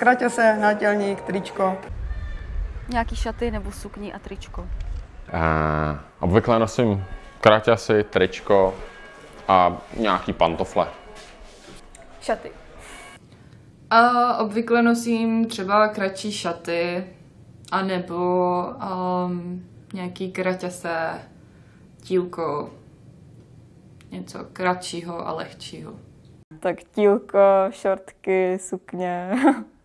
kraťase, nátělník, tričko. Nějaký šaty nebo sukni a tričko. Uh, obvykle nosím kraťasy, tričko a nějaký pantofle. Šaty. A obvykle nosím třeba kratší šaty, anebo um, nějaký kraťase, tílko, něco kratšího a lehčího. Tak tílko, šortky, sukně.